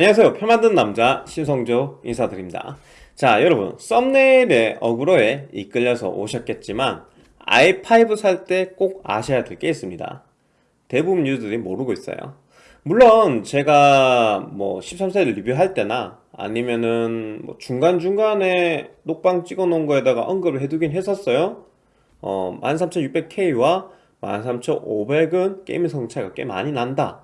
안녕하세요. 표 만든 남자 신성조 인사드립니다. 자 여러분 썸네일의 어그로에 이끌려서 오셨겠지만 i5 살 때 꼭 아셔야 될 게 있습니다. 대부분 유저들이 모르고 있어요. 물론 제가 뭐 13세를 리뷰할 때나 아니면은 뭐 중간중간에 녹방 찍어 놓은 거에다가 언급을 해두긴 했었어요. 어, 13600K와 13500은 게임 성 차이가 꽤 많이 난다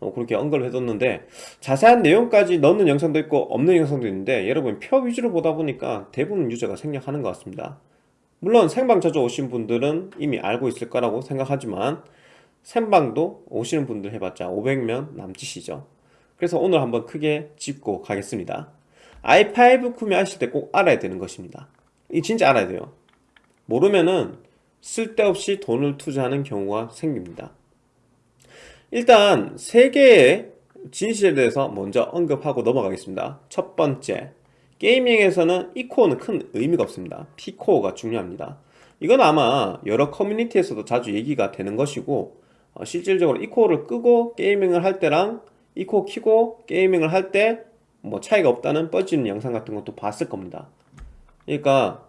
어, 그렇게 언급을 해뒀는데 자세한 내용까지 넣는 영상도 있고 없는 영상도 있는데 여러분 표 위주로 보다 보니까 대부분 유저가 생략하는 것 같습니다. 물론 생방 자주 오신 분들은 이미 알고 있을 거라고 생각하지만 생방도 오시는 분들 해봤자 500명 남짓이죠. 그래서 오늘 한번 크게 짚고 가겠습니다. i5 구매하실 때 꼭 알아야 되는 것입니다. 이 진짜 알아야 돼요. 모르면은 쓸데없이 돈을 투자하는 경우가 생깁니다 일단 세 개의 진실에 대해서 먼저 언급하고 넘어가겠습니다. 첫 번째 게이밍에서는 E코어는 큰 의미가 없습니다. P코어가 중요합니다. 이건 아마 여러 커뮤니티에서도 자주 얘기가 되는 것이고 어, 실질적으로 E코어를 끄고 게이밍을 할 때랑 E코어 키고 게이밍을 할 때 뭐 차이가 없다는 뻗지는 영상 같은 것도 봤을 겁니다. 그러니까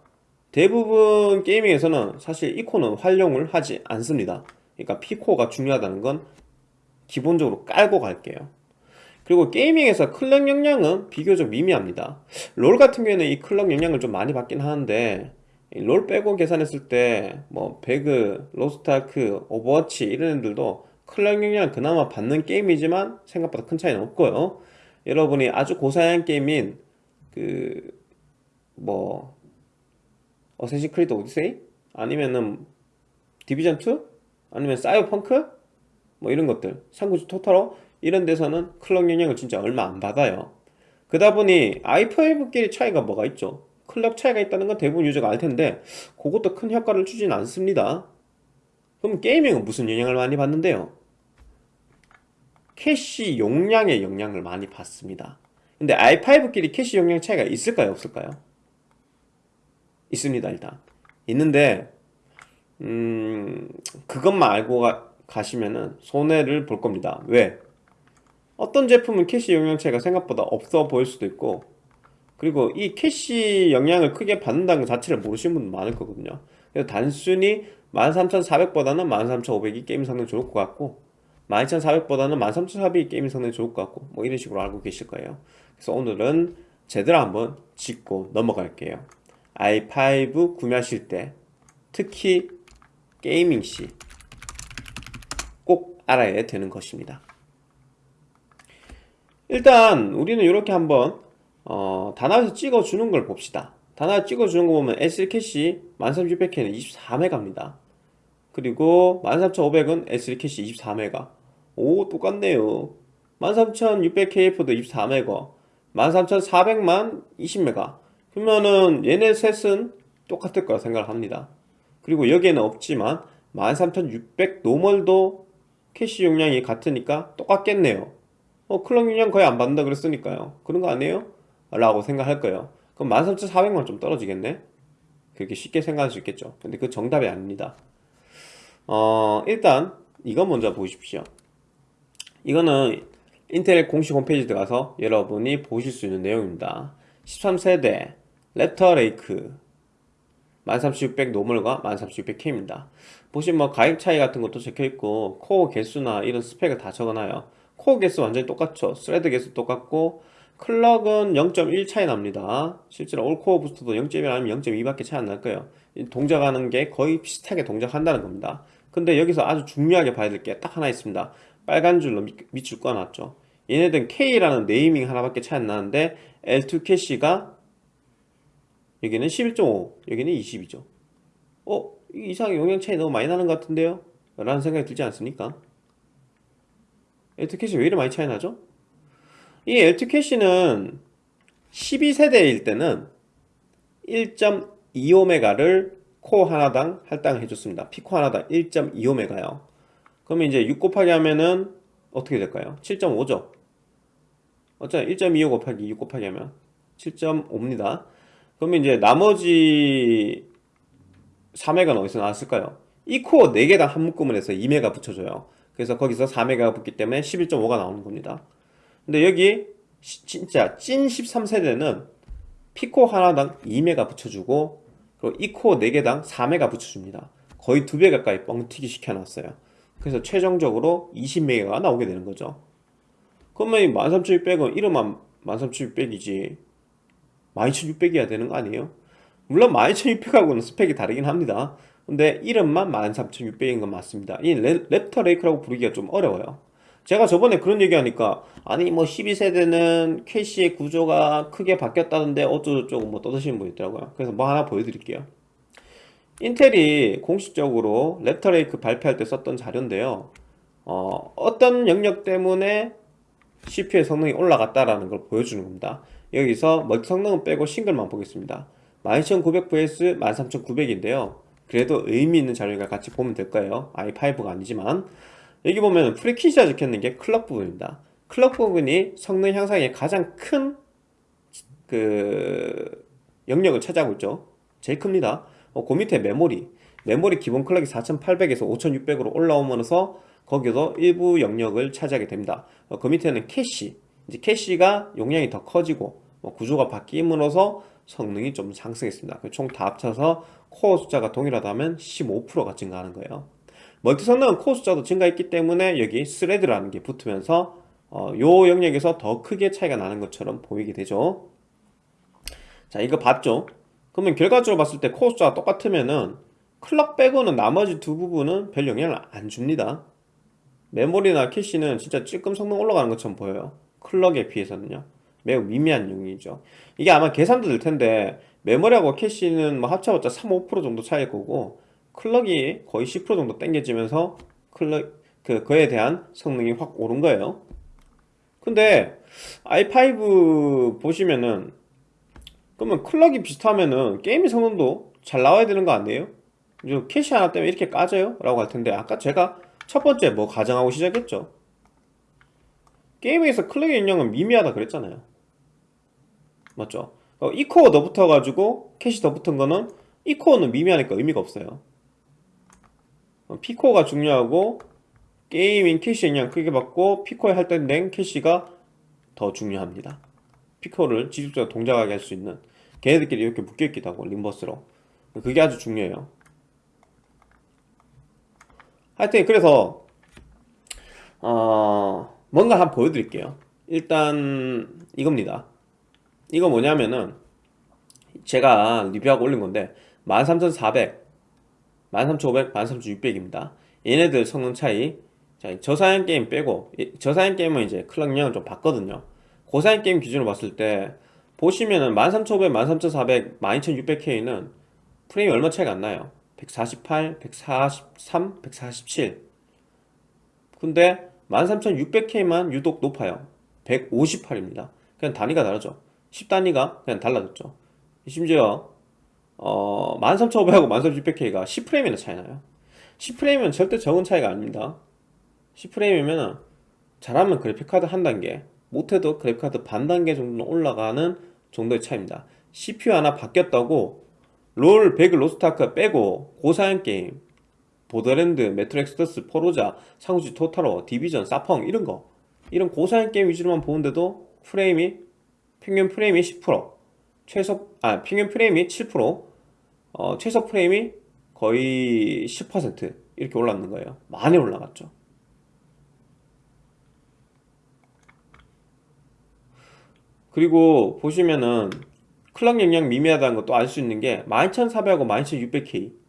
대부분 게이밍에서는 사실 E코어는 활용을 하지 않습니다. 그러니까 P코어가 중요하다는 건 기본적으로 깔고 갈게요 그리고 게이밍에서 클럭 영향은 비교적 미미합니다 롤 같은 경우에는 이 클럭 영향을 좀 많이 받긴 하는데 롤 빼고 계산했을 때 뭐 배그, 로스트아크, 오버워치 이런 애들도 클럭 영향을 그나마 받는 게임이지만 생각보다 큰 차이는 없고요 여러분이 아주 고사양 게임인 그 뭐 어쌔신 크리드 오디세이? 아니면은 디비전2? 아니면 사이버펑크? 뭐 이런 것들. 삼국지 토탈워 이런 데서는 클럭 영향을 진짜 얼마 안 받아요. 그러다 보니 i5끼리 차이가 뭐가 있죠? 클럭 차이가 있다는 건 대부분 유저가 알 텐데 그것도 큰 효과를 주진 않습니다. 그럼 게이밍은 무슨 영향을 많이 받는데요? 캐시 용량의 영향을 많이 받습니다. 근데 i5끼리 캐시 용량 차이가 있을까요? 없을까요? 있습니다 일단. 있는데 음 그것만 알고 가, 가시면은 손해를 볼 겁니다. 왜? 어떤 제품은 캐시 용량차가 생각보다 없어 보일 수도 있고 그리고 이 캐시 영향을 크게 받는다는 것 자체를 모르시는 분도 많을 거거든요. 그래서 단순히 13400보다는 13500이 게임 성능 좋을 것 같고 12400보다는 13400이 게임 성능이 좋을 것 같고 뭐 이런 식으로 알고 계실 거예요. 그래서 오늘은 제대로 한번 짚고 넘어갈게요. i5 구매하실 때 특히 게이밍 시 알아야 되는 것입니다. 일단 우리는 이렇게 한번 어, 다나와에서 찍어주는 걸 봅시다. 다나와 찍어주는 거 보면 L3캐시 13600K는 24메가입니다. 그리고 13500은 L3 캐시 24메가. 오 똑같네요. 13600KF도 24메가. 13400만 20메가. 그러면은 얘네 셋은 똑같을 거라 생각합니다. 그리고 여기에는 없지만 13600 노멀도 캐시 용량이 같으니까 똑같겠네요. 어 클럭 영향 거의 안 받는다 그랬으니까요. 그런 거 아니에요? 라고 생각할 거예요. 그럼 13400만 좀 떨어지겠네? 그렇게 쉽게 생각할 수 있겠죠. 근데 그 정답이 아닙니다. 어 일단 이거 먼저 보십시오. 이거는 인텔 공식 홈페이지 들어가서 여러분이 보실 수 있는 내용입니다. 13세대 랩터 레이크 13600 노멀과 13600K입니다. 보시면 뭐 가격 차이 같은 것도 적혀있고 코어 개수나 이런 스펙을 다 적어놔요. 코어 개수 완전히 똑같죠. 스레드 개수 똑같고 클럭은 0.1 차이 납니다. 실제로 올코어 부스트도 0.1 아니면 0.2밖에 차이 안 날 거예요. 동작하는 게 거의 비슷하게 동작한다는 겁니다. 근데 여기서 아주 중요하게 봐야 될 게 딱 하나 있습니다. 빨간 줄로 밑, 줄 꺼놨죠. 얘네들은 K라는 네이밍 하나밖에 차이 안 나는데 L2 캐시가 여기는 11.5 여기는 20이죠 어? 이상하게 용량 차이 너무 많이 나는 것 같은데요? 라는 생각이 들지 않습니까? 엘트캐시 왜 이렇게 많이 차이 나죠? 이 엘트캐시는 12세대일 때는 1.25메가를 코어 하나당 할당을 해줬습니다 피코 하나당 1.25메가요 그러면 이제 6 곱하기 하면은 어떻게 될까요? 7.5죠 어차피 1.25 곱하기 6 곱하기 하면 7.5입니다 그러면 이제 나머지 3회가 어디서 나왔을까요? 이 코어 4개당 한 묶음을 해서 2메가 붙여줘요. 그래서 거기서 4메가 붙기 때문에 11.5가 나오는 겁니다. 근데 여기 시- 진짜 찐 13세대는 피코 하나당 2메가 붙여주고 그리고 이코 4개당 4메가 붙여줍니다. 거의 2배 가까이 뻥튀기 시켜놨어요. 그래서 최종적으로 20메가가 나오게 되는 거죠. 그러면 이 13600은 이름만 13600이지 12600이어야 되는 거 아니에요? 물론 12600하고는 스펙이 다르긴 합니다. 근데 이름만 13600인 건 맞습니다. 이 랩- 랩터 레이크라고 부르기가 좀 어려워요. 제가 저번에 그런 얘기 하니까 아니 뭐 12세대는 캐시의 구조가 크게 바뀌었다는데 어쩌고저쩌고 뭐 떠드시는 분 있더라고요. 그래서 뭐 하나 보여드릴게요. 인텔이 공식적으로 랩터 레이크 발표할 때 썼던 자료인데요. 어, 어떤 영역 때문에 CPU의 성능이 올라갔다라는 걸 보여주는 겁니다 여기서 멀티 성능은 빼고 싱글만 보겠습니다. 12900 vs 13900인데요. 그래도 의미 있는 자료니까 같이 보면 될 거예요. i5가 아니지만. 여기 보면 frequency가 적혀있는 게 클럭 부분입니다. 클럭 부분이 성능 향상에 가장 큰 그 영역을 차지하고 있죠. 제일 큽니다. 어, 그 밑에 메모리. 메모리 기본 클럭이 4800에서 5600으로 올라오면서 거기서 일부 영역을 차지하게 됩니다. 어, 그 밑에는 캐시 이제 캐시가 용량이 더 커지고 뭐 구조가 바뀜으로써 성능이 좀 상승했습니다. 총 다 합쳐서 코어 숫자가 동일하다면 15%가 증가하는 거예요. 멀티 성능은 코어 숫자도 증가했기 때문에 여기 스레드라는 게 붙으면서 어, 요 영역에서 더 크게 차이가 나는 것처럼 보이게 되죠. 자 이거 봤죠? 그러면 결과적으로 봤을 때 코어 숫자가 똑같으면은 클럭 빼고는 나머지 두 부분은 별 영향을 안 줍니다. 메모리나 캐시는 진짜 찔끔 성능 올라가는 것처럼 보여요 클럭에 비해서는요 매우 미미한 용이죠 이게 아마 계산도 될 텐데 메모리하고 캐시는 뭐 합쳐봤자 3, 5% 정도 차이일 거고 클럭이 거의 10% 정도 당겨지면서 클럭 그 그에 대한 성능이 확 오른 거예요 근데 i5 보시면은 그러면 클럭이 비슷하면은 게임의 성능도 잘 나와야 되는 거 아니에요? 캐시 하나 때문에 이렇게까지요? 라고 할 텐데 아까 제가 첫 번째 뭐 가정하고 시작했죠 게임에서 클럭의 영향은 미미하다 그랬잖아요. 맞죠? 어, E코어 더 붙어가지고 캐시 더 붙은 거는 E코어는 미미하니까 의미가 없어요. 어, P코어가 중요하고 게이밍 캐시 영향 크게 받고 P코어에 할당된 캐시가 더 중요합니다. P코어를 지속적으로 동작하게 할 수 있는 걔네들끼리 이렇게 묶여있기도 하고 림버스로. 그게 아주 중요해요. 하여튼 그래서 어 뭔가 한번 보여드릴게요. 일단 이겁니다. 이거 뭐냐면은 제가 리뷰하고 올린 건데 13400 13500, 13600입니다. 얘네들 성능 차이. 자, 저사양 게임 빼고 이- 저사양 게임은 이제 영향을 좀 봤거든요. 고사양 게임 기준으로 봤을 때 보시면은 13500, 13400, 12600K는 프레임이 얼마 차이가 안 나요. 148, 143, 147 근데 13600K만 유독 높아요. 158입니다. 그냥 단위가 다르죠. 10단위가 그냥 달라졌죠. 심지어 어, 13500하고 13600K가 10프레임이나 차이 나요. 10프레임은 절대 적은 차이가 아닙니다. 10프레임이면 잘하면 그래픽카드 한 단계 못해도 그래픽카드 반 단계 정도는 올라가는 정도의 차이입니다. CPU 하나 바뀌었다고 롤, 배그, 로스트아크 빼고 고사양 게임 보더랜드, 메트로 엑소더스, 포르자, 삼국지 토탈워, 디비전, 사펑 이런 거. 이런 고사양 게임 위주로만 보는데도 프레임이 평균 프레임이 10% 최소 아 평균 프레임이 7% 어, 최소 프레임이 거의 10% 이렇게 올랐는 거예요. 많이 올라갔죠. 그리고 보시면은 클럭 영향 미미하다는 것도 알 수 있는 게 12400하고 12600K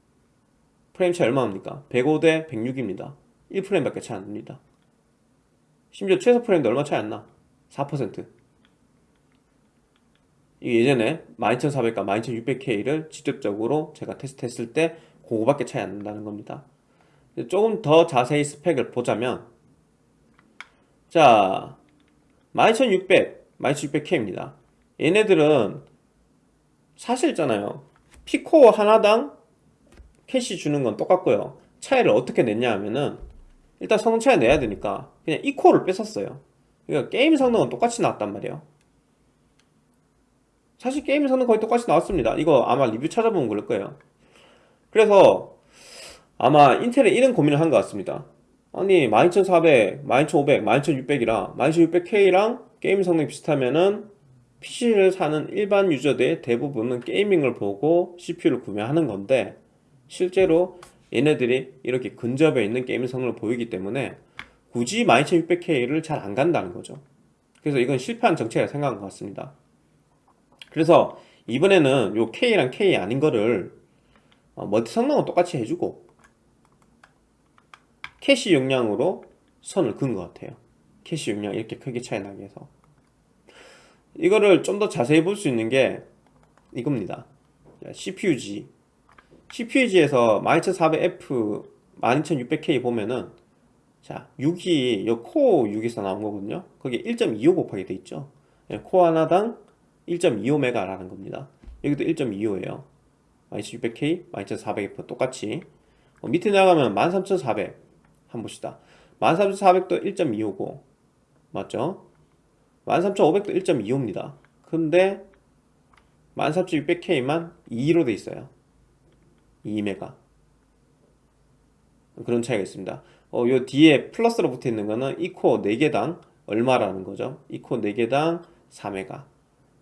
프레임 차이 얼마입니까? 105대 106입니다. 1프레임밖에 차이 안 납니다. 심지어 최소 프레임도 얼마 차이 안 나? 4% 이게 예전에 12400과 12600K를 직접적으로 제가 테스트했을 때 그거밖에 차이 안 난다는 겁니다. 조금 더 자세히 스펙을 보자면 자 12600, 12600K입니다. 얘네들은 사실 있잖아요. P코어 하나당 캐시 주는 건 똑같고요. 차이를 어떻게 냈냐 하면은 일단 성능 차이 내야 되니까 그냥 E코어를 뺐었어요. 그러니까 게임 성능은 똑같이 나왔단 말이에요. 사실 게임 성능 거의 똑같이 나왔습니다. 이거 아마 리뷰 찾아보면 그럴 거예요. 그래서 아마 인텔은 이런 고민을 한 것 같습니다. 아니 12400, 12500, 12600이랑 12600K랑 게임 성능이 비슷하면은 PC를 사는 일반 유저들의 대부분은 게이밍을 보고 CPU를 구매하는 건데 실제로 얘네들이 이렇게 근접해 있는 게임 성능을 보이기 때문에 굳이 12600K를 잘 안 간다는 거죠. 그래서 이건 실패한 정책이라 생각한 것 같습니다. 그래서 이번에는 요 K랑 K 아닌 거를 어, 멀티 성능은 똑같이 해주고 캐시 용량으로 선을 그은 것 같아요. 캐시 용량 이렇게 크게 차이 나게 해서. 이거를 좀 더 자세히 볼 수 있는 게 이겁니다. CPU-Z CPU-Z에서 12400F 12600K 보면은 자 6이 요 코어 6에서 나온 거거든요. 거기에 1.25 곱하기 돼 있죠. 예, 코어 하나당 1.25메가라는 겁니다. 여기도 1.25예요. 12600K 12400F 똑같이. 어, 밑에 나가면 13400 한번 봅시다. 13400도 1.25고 맞죠? 13500도 1.25입니다. 근데 13600K만 2로 돼 있어요 2메가. 그런 차이가 있습니다. 어, 요 뒤에 플러스로 붙어 있는 거는 이 코어 4개당 얼마라는 거죠? 이 코어 4개당 4메가.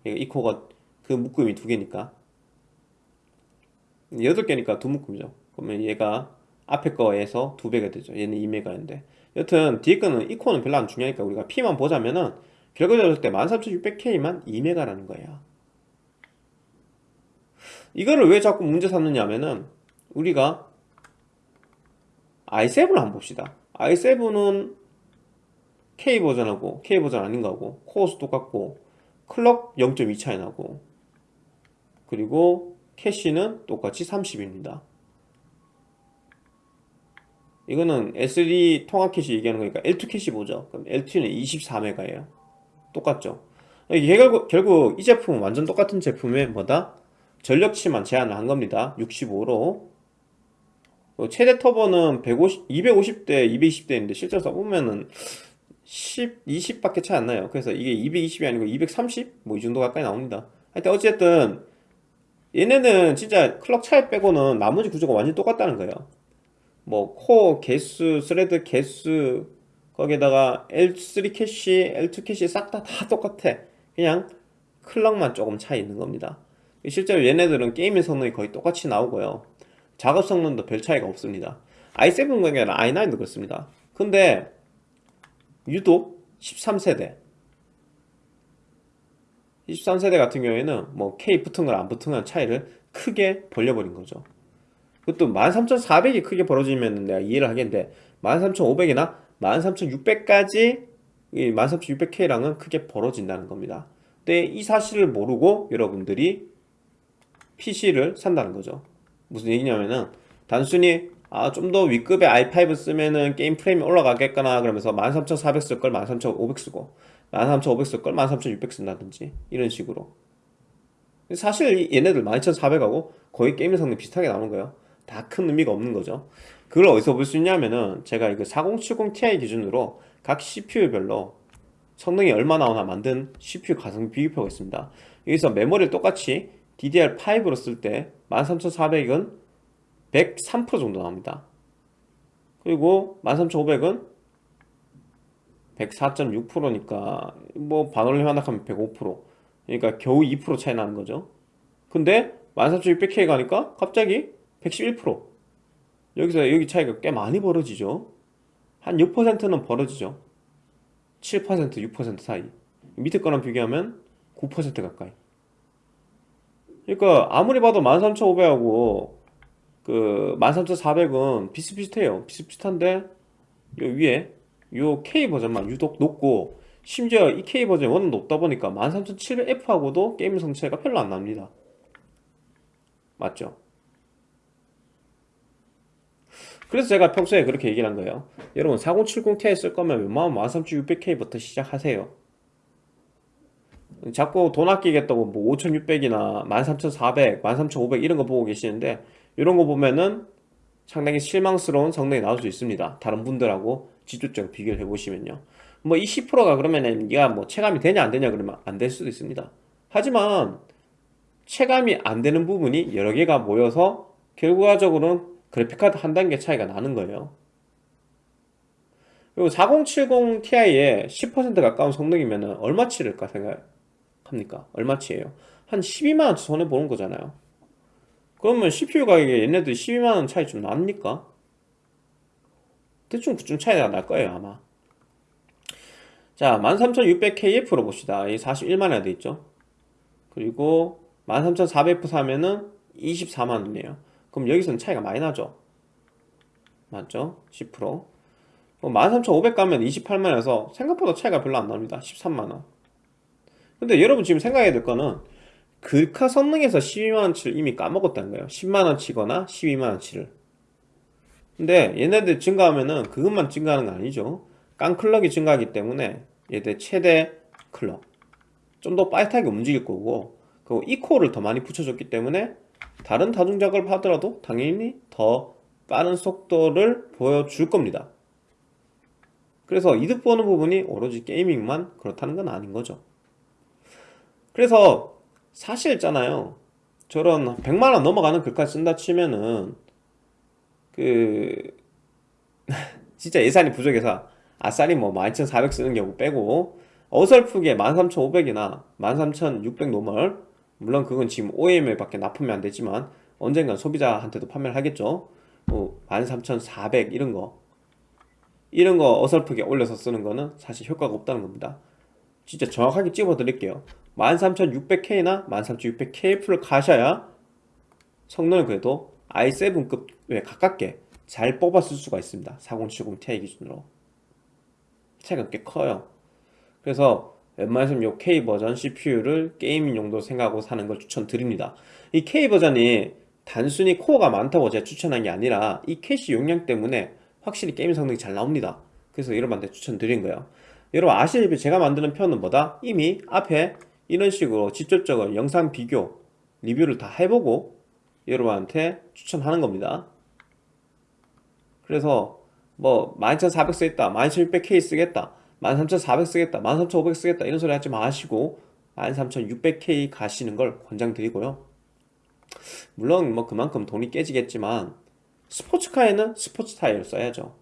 이 코어가 그 묶음이 두 개니까. 8개니까 두 묶음이죠. 그러면 얘가 앞에 거에서 두 배가 되죠. 얘는 2메가인데. 여튼 뒤에 거는 이 코어는 별로 안 중요하니까 우리가 P만 보자면은 결과적으로 때 13600K만 2메가라는 거예요 이거를 왜 자꾸 문제 삼느냐 하면은 우리가 i7을 한번 봅시다. i7은 K 버전하고 K 버전 아닌 거하고 코어수 똑같고 클럭 0.2 차이 나고 그리고 캐시는 똑같이 30입니다. 이거는 L3 통합 캐시 얘기하는 거니까 L2 캐시 보죠. 그럼 L2는 24메가예요. 똑같죠? 결국, 결국 이 제품은 완전 똑같은 제품에 뭐다? 전력치만 제한을 한 겁니다. 65로. 최대 터보는 150, 250대 220대인데 실제로 써보면은 10, 20밖에 차이 안 나요. 그래서 이게 220이 아니고 230? 뭐 이 정도 가까이 나옵니다. 하여튼 어쨌든 얘네는 진짜 클럭 차이 빼고는 나머지 구조가 완전히 똑같다는 거예요. 뭐 코어 개수, 스레드 개수 거기에다가 L3 캐시, L2 캐시 싹 다 다 똑같아. 그냥 클럭만 조금 차이 있는 겁니다 실제로 얘네들은 게임의 성능이 거의 똑같이 나오고요. 작업 성능도 별 차이가 없습니다. i7 관계는 i9도 그렇습니다. 근데 유독 13세대 13세대 같은 경우에는 뭐 K 붙은 거랑 안 붙은 거랑 차이를 크게 벌려버린 거죠. 그것도 13400이 크게 벌어지면 내가 이해를 하겠는데 13500이나 13600까지 13600K랑은 크게 벌어진다는 겁니다. 근데 이 사실을 모르고 여러분들이 PC를 산다는 거죠. 무슨 얘기냐면은 단순히 아 좀더 윗급의 i5 쓰면은 게임 프레임이 올라가겠거나 그러면서 13400 쓸 걸 13500 쓰고 13500 쓸 걸 13600 쓴다든지 이런 식으로. 사실 얘네들 12400하고 거의 게임 성능 비슷하게 나오는 거예요. 다 큰 의미가 없는 거죠. 그걸 어디서 볼 수 있냐면은 제가 이거 4070 Ti 기준으로 각 CPU별로 성능이 얼마 나오나 만든 CPU 가성 비교표가 있습니다. 여기서 메모리를 똑같이 DDR5로 쓸 때 13400은 103% 정도 나옵니다. 그리고 13500은 104.6%니까 뭐 반올림 하나 하면 105% 그러니까 겨우 2% 차이 나는 거죠. 근데 13600K 가니까 갑자기 111% 여기서 여기 차이가 꽤 많이 벌어지죠. 한 6%는 벌어지죠. 7% 6% 사이. 밑에 거랑 비교하면 9% 가까이 그러니까 아무리 봐도 133,500하고 그 13,400은 비슷비슷해요. 비슷비슷한데 요 위에 요 K 버전만 유독 높고 심지어 이 K 버전이 워낙 높다 보니까 13700F하고도 게임 성차이가 별로 안 납니다. 맞죠? 그래서 제가 평소에 그렇게 얘기를 한 거예요. 여러분 4070ti 쓸 거면 웬만하면 13600K부터 시작하세요 자꾸 돈 아끼겠다고 뭐 5600이나 13400, 13500 이런 거 보고 계시는데 이런 거 보면은 상당히 실망스러운 성능이 나올 수 있습니다. 다른 분들하고 직접적으로 비교를 해보시면요. 뭐 이 10%가 그러면은 네가 뭐 체감이 되냐 안 되냐 그러면 안 될 수도 있습니다. 하지만 체감이 안 되는 부분이 여러 개가 모여서 결과적으로는 그래픽카드 한 단계 차이가 나는 거예요. 그리고 4070 Ti에 10% 가까운 성능이면 얼마 치를까 생각 합니까? 얼마 치예요? 한 12만원 손해보는 거잖아요. 그러면 CPU 가격에 얘네들 12만원 차이 좀 납니까? 대충 그쯤 차이가 날 거예요 아마. 자 13600KF로 봅시다. 이 41만원에 돼 있죠? 그리고 13400F 사면은 24만원이에요. 그럼 여기서는 차이가 많이 나죠? 맞죠? 10% 13500 가면 28만원에서 생각보다 차이가 별로 안 납니다. 13만원 근데 여러분 지금 생각해야 될 거는 글카 성능에서 12만원치를 이미 까먹었다는 거예요. 10만원치거나 12만원치를. 근데 얘네들 증가하면은 그것만 증가하는 거 아니죠. 깡클럭이 증가하기 때문에 얘들 최대 클럭. 좀 더 빠릿하게 움직일 거고 그리고 이코어를 더 많이 붙여줬기 때문에 다른 다중 작업을 하더라도 당연히 더 빠른 속도를 보여줄 겁니다. 그래서 이득 보는 부분이 오로지 게이밍만 그렇다는 건 아닌 거죠 그래서 사실 있잖아요. 저런 100만원 넘어가는 글카 쓴다 치면은 그 진짜 예산이 부족해서 아싸리 뭐 12,400 쓰는 경우 빼고 어설프게 13,500이나 13,600 노멀 물론 그건 지금 OEM에 밖에 납품이 안 되지만 언젠간 소비자한테도 판매를 하겠죠. 뭐 13,400 이런 거. 이런 거 어설프게 올려서 쓰는 거는 사실 효과가 없다는 겁니다. 진짜 정확하게 찝어 드릴게요 13600K나 13600KF를 가셔야 성능을 그래도 i7급에 가깝게 잘 뽑았을 수가 있습니다. 4070 Ti 기준으로. 차이가 꽤 커요. 그래서 웬만해서는 이 K 버전 CPU를 게이밍 용도 생각하고 사는 걸 추천드립니다. 이 K 버전이 단순히 코어가 많다고 제가 추천한 게 아니라 이 캐시 용량 때문에 확실히 게임 성능이 잘 나옵니다. 그래서 여러분한테 추천드린 거예요. 여러분 아시다시피 제가 만드는 편은 뭐다? 이미 앞에 이런 식으로 직접적으로 영상 비교 리뷰를 다 해보고 여러분한테 추천하는 겁니다. 그래서 뭐 12400 쓰겠다 12600K 쓰겠다 13400 쓰겠다 13500 쓰겠다 이런 소리 하지 마시고 13600K 가시는 걸 권장드리고요. 물론 뭐 그만큼 돈이 깨지겠지만 스포츠카에는 스포츠 타이어를 써야죠.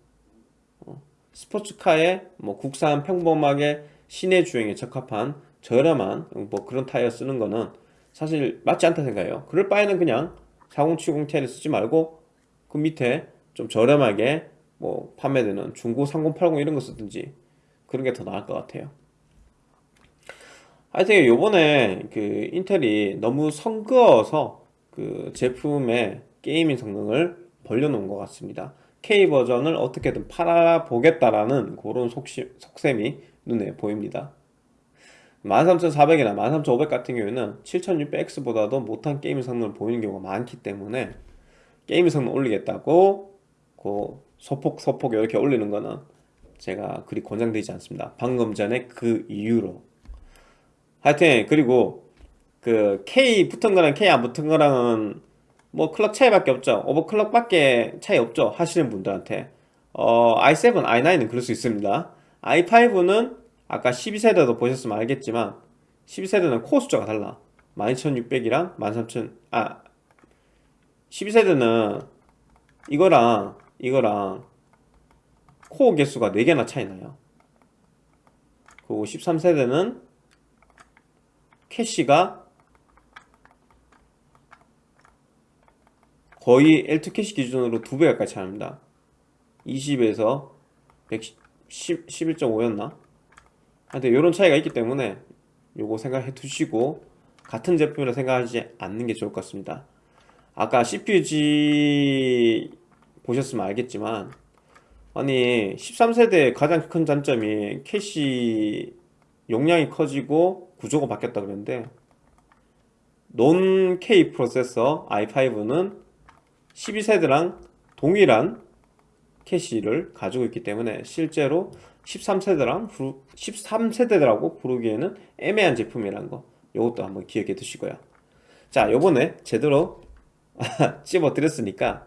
어, 스포츠카에 뭐 국산 평범하게 시내 주행에 적합한 저렴한 뭐 그런 타이어 쓰는 거는 사실 맞지 않다 생각해요. 그럴 바에는 그냥 4070 Ti를 쓰지 말고 그 밑에 좀 저렴하게 뭐 판매되는 중고 3080 이런 거 쓰든지 그런 게 더 나을 것 같아요. 하여튼 요번에 그 인텔이 너무 선 그어서 그 제품의 gaming 성능을 벌려놓은 것 같습니다. K 버전을 어떻게든 팔아보겠다라는 그런 속시, 속셈이 눈에 보입니다 13400이나 13500 같은 경우에는 7600X보다도 못한 게임 성능을 보이는 경우가 많기 때문에 게임 성능 올리겠다고 그 소폭 소폭 이렇게 올리는 거는 제가 그리 권장되지 않습니다. 방금 전에 그 이유로. 하여튼 그리고 그 K 붙은 거랑 K 안 붙은 거랑은 뭐 클럭 차이밖에 없죠. 오버클럭 밖에 차이 없죠. 하시는 분들한테. 어, i7, i9은 그럴 수 있습니다. i5는 아까 12세대도 보셨으면 알겠지만 12세대는 코어 숫자가 달라. 12600이랑 13000 아 12세대는 이거랑 이거랑 코어 개수가 4개나 차이 나요. 그리고 13세대는 캐시가 거의 L2 캐시 기준으로 2배 가까이 차이납니다. 20에서 11.5였나? 하여튼 이런 차이가 있기 때문에 요거 생각해 두시고 같은 제품이라 생각하지 않는 게 좋을 것 같습니다. 아까 CPUG 보셨으면 알겠지만 아니 13세대의 가장 큰 단점이 캐시 용량이 커지고 구조가 바뀌었다 그랬는데 논 K 프로세서 i5는 12세대랑 동일한 캐시를 가지고 있기 때문에 실제로 13세대랑 13세대라고 부르기에는 애매한 제품이라는 거. 이것도 한번 기억해 두시고요 자 요번에 제대로 찝어 드렸으니까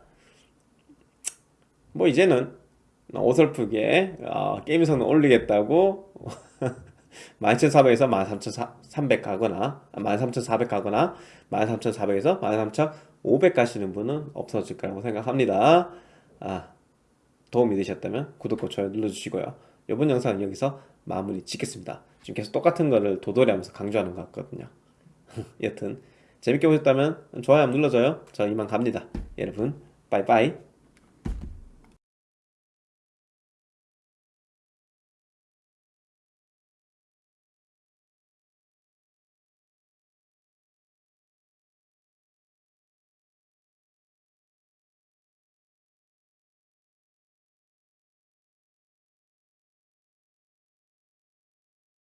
뭐 이제는 어설프게 어, 게임 성능 올리겠다고 12400에서 13300 가거나 13400 가거나 13400에서 13500 가시는 분은 없어질 거라고 생각합니다. 아, 도움이 되셨다면 구독과 좋아요 눌러주시고요. 이번 영상은 여기서 마무리 짓겠습니다. 지금 계속 똑같은 거를 도돌이 하면서 강조하는 것 같거든요. 여튼 재밌게 보셨다면 좋아요 눌러줘요. 저 이만 갑니다. 여러분 빠이빠이